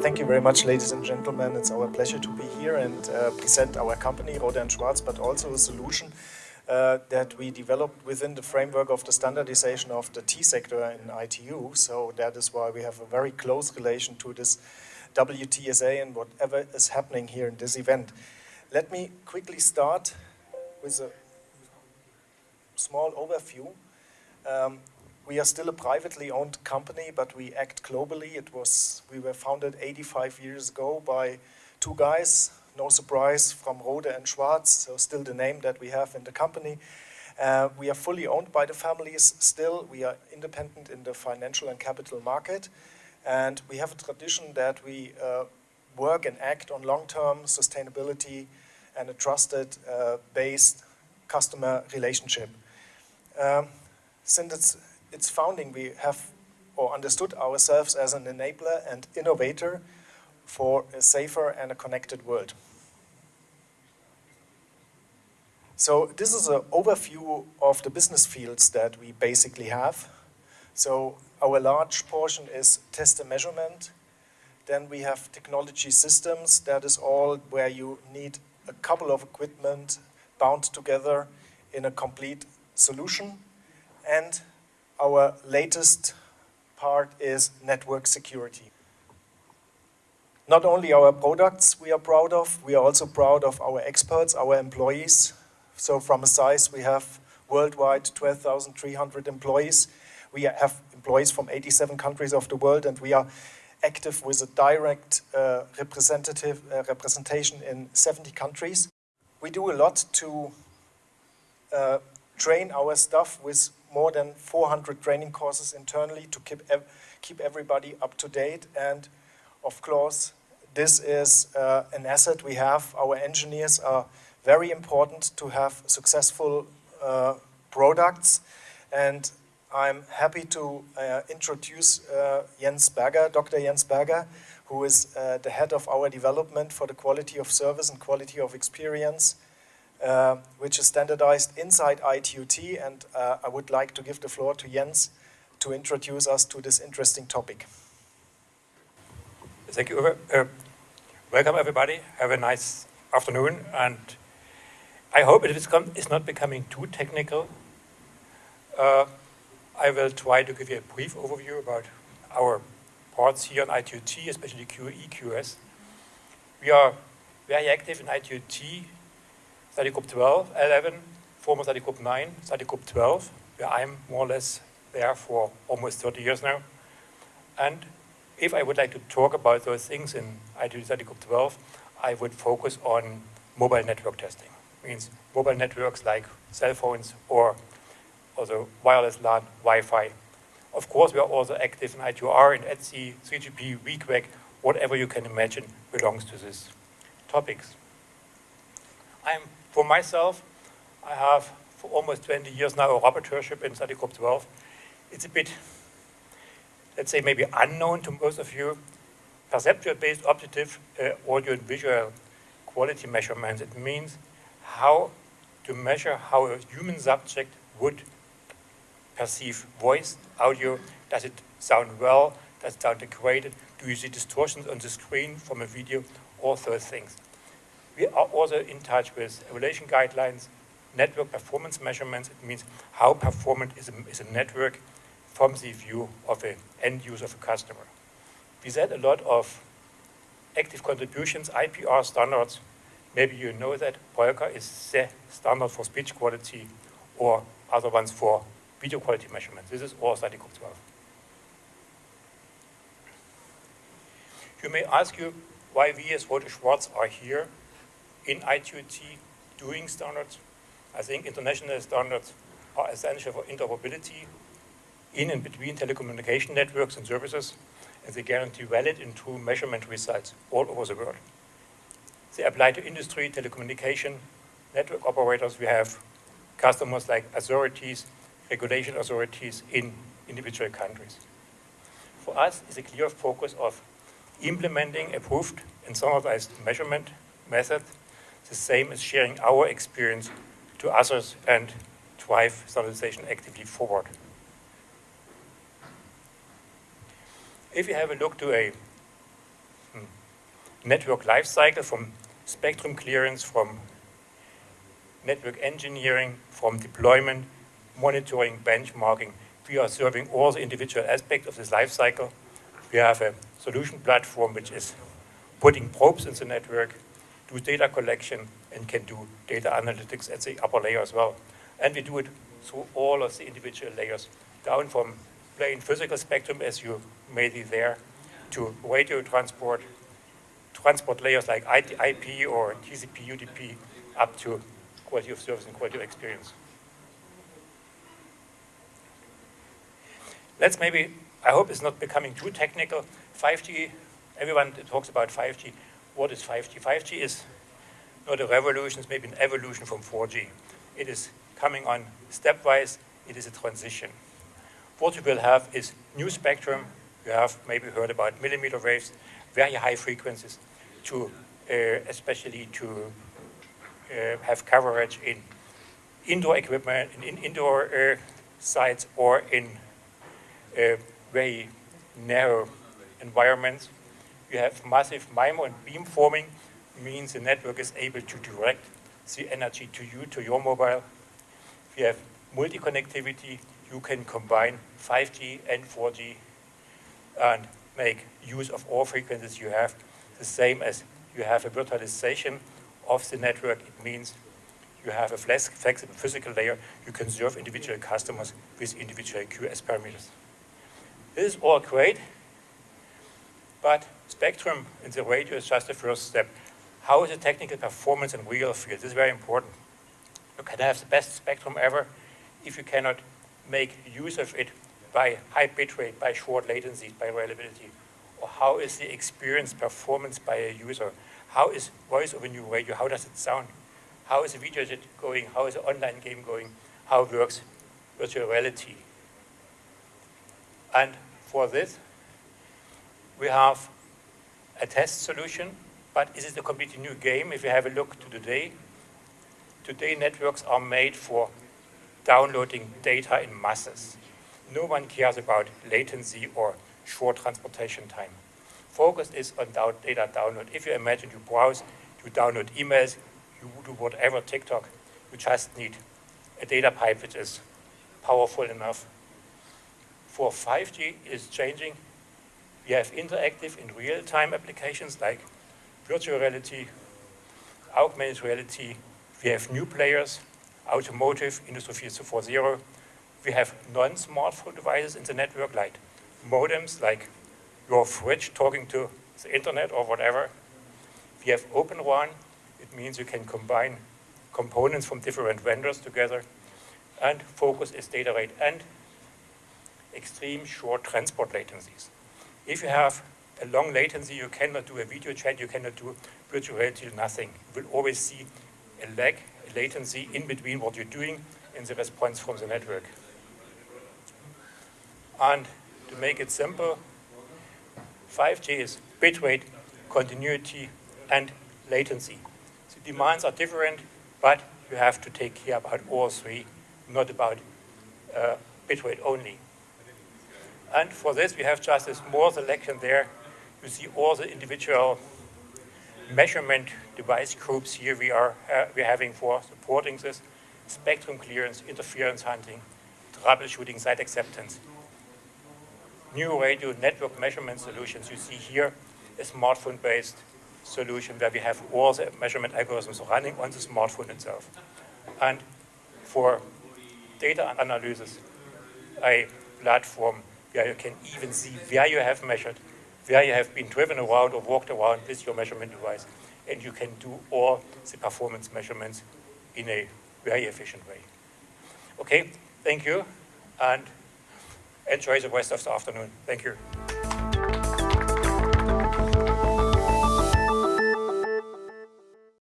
Thank you very much, ladies and gentlemen. It's our pleasure to be here and uh, present our company, Rohde & Schwarz, but also a solution uh, that we developed within the framework of the standardization of the T sector in ITU. So that is why we have a very close relation to this WTSA and whatever is happening here in this event. Let me quickly start with a small overview. Um, we are still a privately owned company, but we act globally. It was we were founded 85 years ago by two guys, no surprise, from Rohde and Schwarz, so still the name that we have in the company. Uh, we are fully owned by the families still. We are independent in the financial and capital market. And we have a tradition that we uh, work and act on long-term sustainability and a trusted uh, based customer relationship. Um, since its, its founding, we have or understood ourselves as an enabler and innovator for a safer and a connected world. So this is an overview of the business fields that we basically have. So our large portion is test and measurement. Then we have technology systems. That is all where you need a couple of equipment bound together in a complete solution. And our latest part is network security. Not only our products we are proud of, we are also proud of our experts, our employees. So from a size, we have worldwide 12,300 employees. We have employees from 87 countries of the world, and we are active with a direct uh, representative uh, representation in 70 countries. We do a lot to uh, train our staff with more than 400 training courses internally to keep ev keep everybody up to date. And of course, this is uh, an asset we have. Our engineers are very important to have successful uh, products. And I'm happy to uh, introduce uh, Jens Berger, Dr. Jens Berger, who is uh, the head of our development for the quality of service and quality of experience, uh, which is standardized inside ITUT. And uh, I would like to give the floor to Jens to introduce us to this interesting topic. Thank you, Uh, welcome, everybody. Have a nice afternoon. And I hope it is not becoming too technical. I will try to give you a brief overview about our parts here on ITUT, especially QE, QS. We are very active in ITUT, study group 12, 11, former study group 9, study group 12, where I'm more or less there for almost 30 years now. And if I would like to talk about those things in ITUT study group 12, I would focus on mobile network testing. Means mobile networks like cell phones or also wireless LAN, Wi-Fi. Of course, we are also active in ITU-R, in ETSI, 3GPP, VQEG, whatever you can imagine belongs to these topics. I'm, for myself, I have for almost 20 years now a rapporteurship in study group 12. It's a bit, let's say, maybe unknown to most of you. Perceptual-based objective uh, audio and visual quality measurements. It means how to measure how a human subject would perceive voice, audio? Does it sound well? Does it sound degraded? Do you see distortions on the screen from a video? All those things. We are also in touch with evaluation guidelines, network performance measurements. It means how performant is a, is a network from the view of an end user, of a customer. We said a lot of active contributions, IPR standards. Maybe you know that POLQA is the standard for speech quality or other ones for video quality measurements. This is all group 12. You may ask you why we as Rohde Schwarz are here in ITUT doing standards. I think international standards are essential for interoperability in and between telecommunication networks and services, and they guarantee valid and true measurement results all over the world. They apply to industry, telecommunication, network operators. We have customers like authorities, regulation authorities in individual countries. For us, it's a clear focus of implementing approved and standardized measurement method, the same as sharing our experience to others and drive standardization actively forward. If you have a look to a hmm, network lifecycle from spectrum clearance, from network engineering, from deployment, monitoring, benchmarking, we are serving all the individual aspects of this lifecycle. We have a solution platform which is putting probes in the network, do data collection, and can do data analytics at the upper layer as well. And we do it through all of the individual layers, down from plain physical spectrum, as you may be there, to radio transport, transport layers like IP or TCP, UDP, up to quality of service and quality of experience. Let's maybe, I hope it's not becoming too technical. 5G, everyone talks about 5G. What is 5G? 5G is not a revolution, it's maybe an evolution from 4G. It is coming on stepwise, it is a transition. What you will have is new spectrum, you have maybe heard about millimeter waves, very high frequencies, to uh, especially to uh, have coverage in indoor equipment, in, in indoor uh, sites, or in uh, very narrow environments. You have massive MIMO and beamforming, means the network is able to direct the energy to you, to your mobile. If you have multi-connectivity, you can combine 5G and 4G and make use of all frequencies you have, the same as you have a virtualization of the network. It means you have a flexible physical layer. You can serve individual customers with individual QoS parameters. This is all great, but spectrum in the radio is just the first step. How is the technical performance in real field? This is very important. You can have the best spectrum ever if you cannot make use of it by high bitrate, by short latency, by reliability. Or how is the experience performance by a user? How is voice over new radio? How does it sound? How is the video going? How is the online game going? How works virtual reality? And for this, we have a test solution, but is it a completely new game? If you have a look to today, today networks are made for downloading data in masses. No one cares about latency or short transportation time. Focus is on data download. If you imagine you browse, you download emails, you do whatever, TikTok, you just need a data pipe which is powerful enough. For 5G is changing. We have interactive in real-time applications like virtual reality, augmented reality. We have new players, automotive, Industry 4.0. We have non-smartphone devices in the network like modems, like your fridge talking to the internet or whatever. We have Open RAN. It means you can combine components from different vendors together. And focus is data rate and extreme short transport latencies. If you have a long latency, you cannot do a video chat, you cannot do virtual reality, nothing. You will always see a lag, a latency in between what you're doing and the response from the network. And to make it simple, 5G is bitrate, continuity, and latency. The demands are different, but you have to take care about all three, not about uh, bitrate only. And for this, we have just a small selection there. You see all the individual measurement device groups here we are uh, we're having for supporting this spectrum clearance, interference hunting, troubleshooting, site acceptance. New radio network measurement solutions you see here, a smartphone-based solution where we have all the measurement algorithms running on the smartphone itself. And for data analysis, a platform where you can even see where you have measured, where you have been driven around or walked around with your measurement device. And you can do all the performance measurements in a very efficient way. Okay, thank you, and enjoy the rest of the afternoon. Thank you.